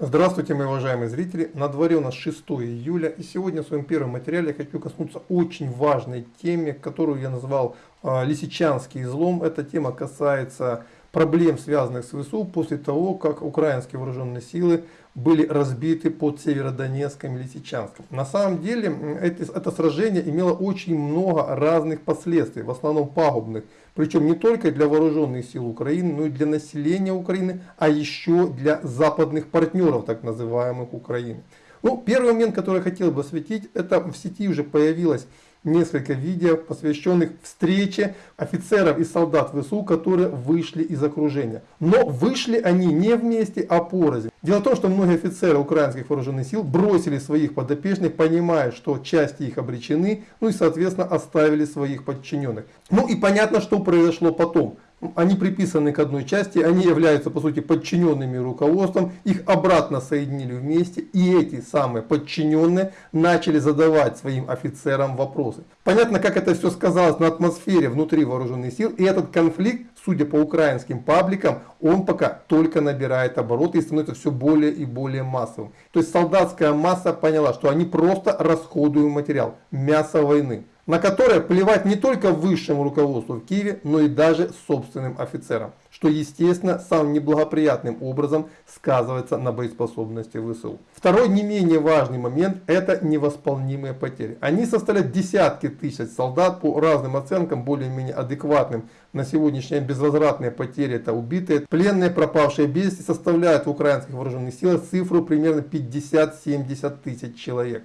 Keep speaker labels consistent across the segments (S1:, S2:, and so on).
S1: Здравствуйте, мои уважаемые зрители! На дворе у нас 6 июля, и сегодня в своем первом материале я хочу коснуться очень важной теме, которую я назвал э, «Лисичанский излом». Эта тема касается проблем, связанных с ВСУ, после того, как украинские вооруженные силы были разбиты под Северодонецком и Лисичанском. На самом деле это, это сражение имело очень много разных последствий, в основном пагубных. Причем не только для вооруженных сил Украины, но и для населения Украины, а еще для западных партнеров, так называемых Украины. Ну, первый момент, который я хотел бы осветить, это в сети уже появилась несколько видео, посвященных встрече офицеров и солдат ВСУ, которые вышли из окружения. Но вышли они не вместе, а порознь. Дело в том, что многие офицеры украинских вооруженных сил бросили своих подопечных, понимая, что части их обречены, ну и соответственно оставили своих подчиненных. Ну и понятно, что произошло потом они приписаны к одной части, они являются по сути подчиненными руководством, их обратно соединили вместе и эти самые подчиненные начали задавать своим офицерам вопросы. Понятно, как это все сказалось на атмосфере внутри вооруженных сил и этот конфликт, судя по украинским пабликам, он пока только набирает обороты и становится все более и более массовым. То есть солдатская масса поняла, что они просто расходуют материал, мясо войны на которое плевать не только высшему руководству в Киеве, но и даже собственным офицерам, что естественно самым неблагоприятным образом сказывается на боеспособности ВСУ. Второй не менее важный момент это невосполнимые потери. Они составляют десятки тысяч солдат по разным оценкам, более-менее адекватным. На сегодняшний день безвозвратные потери это убитые, пленные, пропавшие без вести составляют в украинских вооруженных силах цифру примерно 50-70 тысяч человек.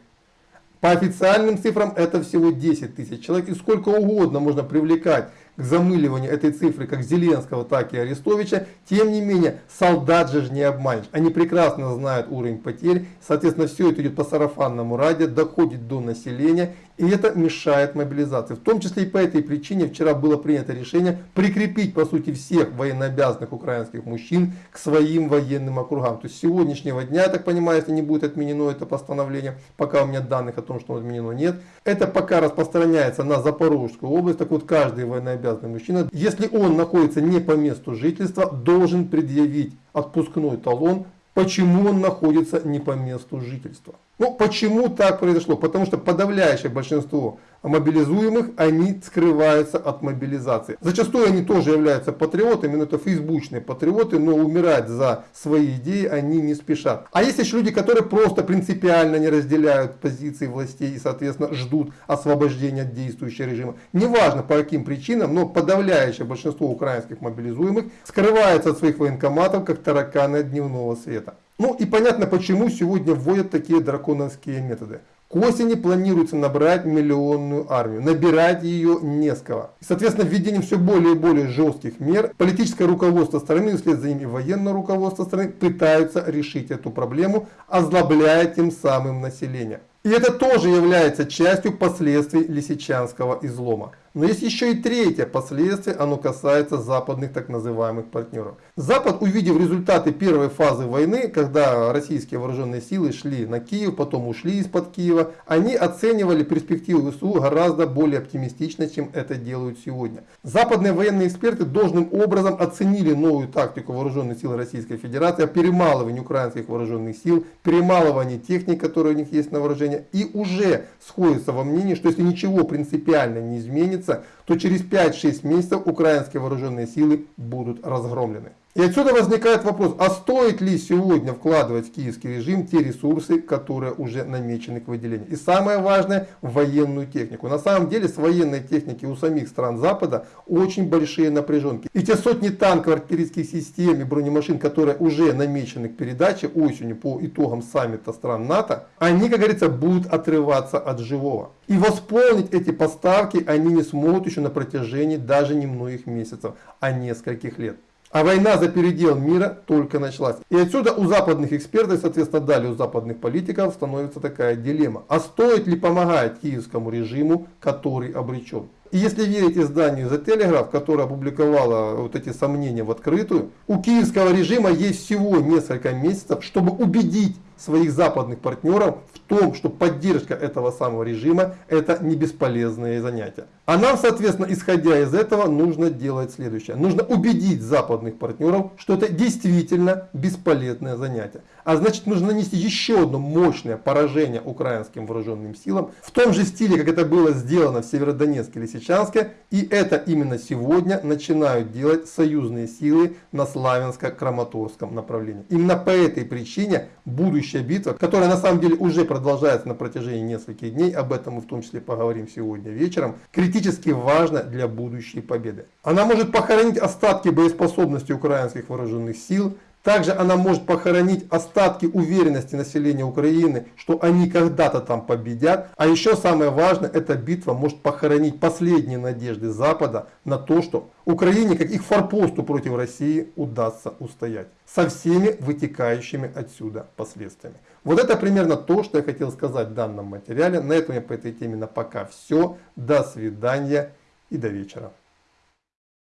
S1: По официальным цифрам это всего 10 тысяч человек. И сколько угодно можно привлекать к замыливанию этой цифры как Зеленского, так и Арестовича. Тем не менее, солдат же не обманешь. Они прекрасно знают уровень потерь. Соответственно, все это идет по сарафанному радио, доходит до населения. И это мешает мобилизации. В том числе и по этой причине вчера было принято решение прикрепить по сути всех военнообязанных украинских мужчин к своим военным округам. То есть с сегодняшнего дня, я так понимаю, если не будет отменено это постановление, пока у меня данных о том, что отменено нет, это пока распространяется на Запорожскую область. Так вот каждый военнообязанный мужчина, если он находится не по месту жительства, должен предъявить отпускной талон, почему он находится не по месту жительства. Ну, почему так произошло? Потому что подавляющее большинство мобилизуемых, они скрываются от мобилизации. Зачастую они тоже являются патриотами, но это фейсбучные патриоты, но умирать за свои идеи они не спешат. А есть еще люди, которые просто принципиально не разделяют позиции властей и, соответственно, ждут освобождения от действующего режима. Неважно по каким причинам, но подавляющее большинство украинских мобилизуемых скрывается от своих военкоматов, как тараканы дневного света. Ну и понятно, почему сегодня вводят такие драконовские методы. К осени планируется набрать миллионную армию. Набирать ее не с кого. И, соответственно, введением все более и более жестких мер, политическое руководство страны, вслед за ними военное руководство страны, пытаются решить эту проблему, озлобляя тем самым население. И это тоже является частью последствий Лисичанского излома. Но есть еще и третье последствие, оно касается западных так называемых партнеров. Запад, увидев результаты первой фазы войны, когда российские вооруженные силы шли на Киев, потом ушли из-под Киева, они оценивали перспективы ВСУ гораздо более оптимистично, чем это делают сегодня. Западные военные эксперты должным образом оценили новую тактику вооруженных сил Российской Федерации, перемалывание украинских вооруженных сил, перемалывание техники, которая у них есть на исследования и уже сходятся во мнении, что если ничего принципиально не изменится, то через 5-6 месяцев украинские вооруженные силы будут разгромлены. И отсюда возникает вопрос, а стоит ли сегодня вкладывать в киевский режим те ресурсы, которые уже намечены к выделению. И самое важное, военную технику. На самом деле с военной техники у самих стран Запада очень большие напряженки. И те сотни танков, артиллерийских систем и бронемашин, которые уже намечены к передаче осенью по итогам саммита стран НАТО, они, как говорится, будут отрываться от живого. И восполнить эти поставки они не смогут еще на протяжении даже не многих месяцев, а нескольких лет. А война за передел мира только началась. И отсюда у западных экспертов, соответственно далее у западных политиков становится такая дилемма. А стоит ли помогать киевскому режиму, который обречен? И если верить изданию The Telegraph, которое опубликовало вот эти сомнения в открытую, у киевского режима есть всего несколько месяцев, чтобы убедить своих западных партнеров в том, что поддержка этого самого режима это не бесполезные занятия. А нам, соответственно, исходя из этого, нужно делать следующее. Нужно убедить западных партнеров, что это действительно бесполезное занятие. А значит, нужно нанести еще одно мощное поражение украинским вооруженным силам в том же стиле, как это было сделано в Северодонецке или Лисичанске. И это именно сегодня начинают делать союзные силы на Славянско-Краматорском направлении. Именно по этой причине будущая битва, которая на самом деле уже продолжается на протяжении нескольких дней, об этом мы в том числе поговорим сегодня вечером, критически важна для будущей победы. Она может похоронить остатки боеспособности украинских вооруженных сил, также она может похоронить остатки уверенности населения Украины, что они когда-то там победят. А еще самое важное, эта битва может похоронить последние надежды Запада на то, что Украине, как их форпосту против России, удастся устоять. Со всеми вытекающими отсюда последствиями. Вот это примерно то, что я хотел сказать в данном материале. На этом я по этой теме на пока все. До свидания и до вечера.